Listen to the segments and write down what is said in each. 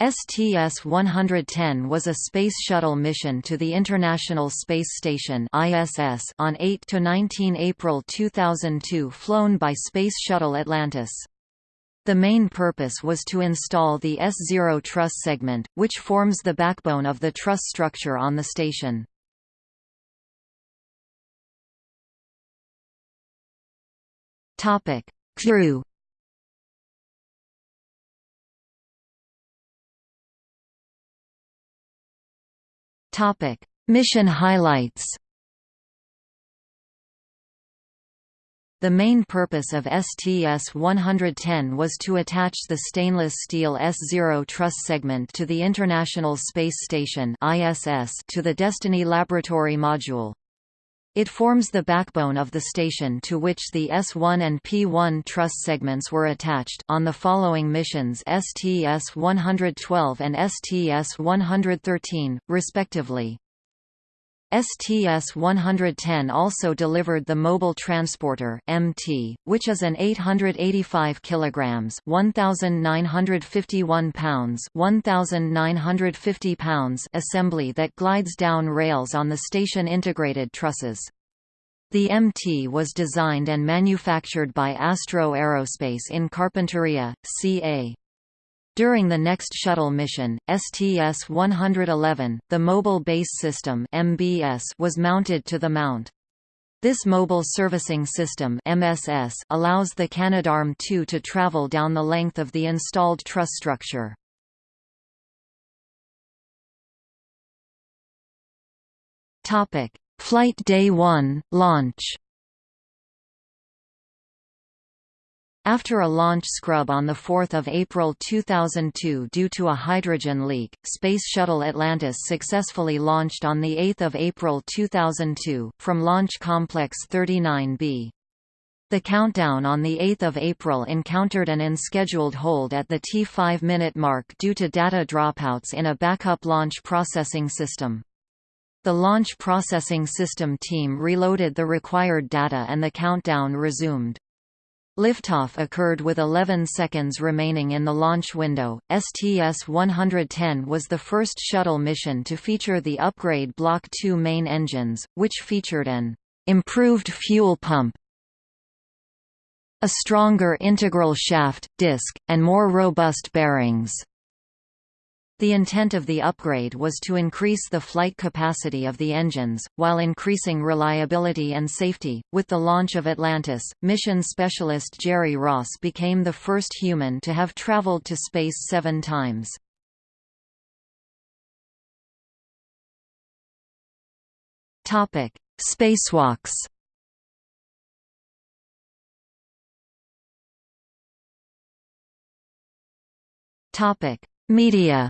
STS-110 was a Space Shuttle mission to the International Space Station ISS on 8–19 April 2002 flown by Space Shuttle Atlantis. The main purpose was to install the S0 truss segment, which forms the backbone of the truss structure on the station. Crew Topic: Mission highlights. The main purpose of STS-110 was to attach the stainless steel S0 truss segment to the International Space Station (ISS) to the Destiny Laboratory module. It forms the backbone of the station to which the S1 and P1 truss segments were attached on the following missions STS-112 and STS-113, respectively. STS-110 also delivered the Mobile Transporter (MT), which is an 885 kilograms (1951 pounds) 1950 pounds assembly that glides down rails on the station integrated trusses. The MT was designed and manufactured by Astro Aerospace in Carpinteria, CA. During the next shuttle mission, STS-111, the Mobile Base System (MBS) was mounted to the mount. This Mobile Servicing System (MSS) allows the Canadarm2 to travel down the length of the installed truss structure. Topic: Flight Day 1, launch. After a launch scrub on 4 April 2002 due to a hydrogen leak, Space Shuttle Atlantis successfully launched on 8 April 2002, from Launch Complex 39B. The countdown on 8 April encountered an unscheduled hold at the T5 minute mark due to data dropouts in a backup launch processing system. The launch processing system team reloaded the required data and the countdown resumed. Liftoff occurred with 11 seconds remaining in the launch window. STS-110 was the first shuttle mission to feature the upgrade Block II main engines, which featured an improved fuel pump, a stronger integral shaft, disc, and more robust bearings. The intent of the upgrade was to increase the flight capacity of the engines, while increasing reliability and safety. With the launch of Atlantis, mission specialist Jerry Ross became the first human to have traveled to space seven times. Topic: Spacewalks. Topic: Media.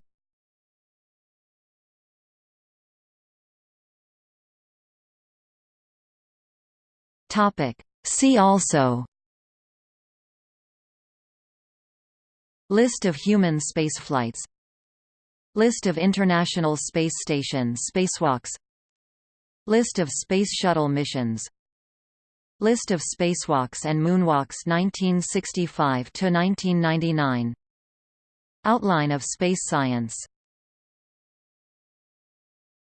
Topic. See also. List of human spaceflights. List of International Space Station spacewalks. List of Space Shuttle missions. List of spacewalks and moonwalks 1965–1999 Outline of space science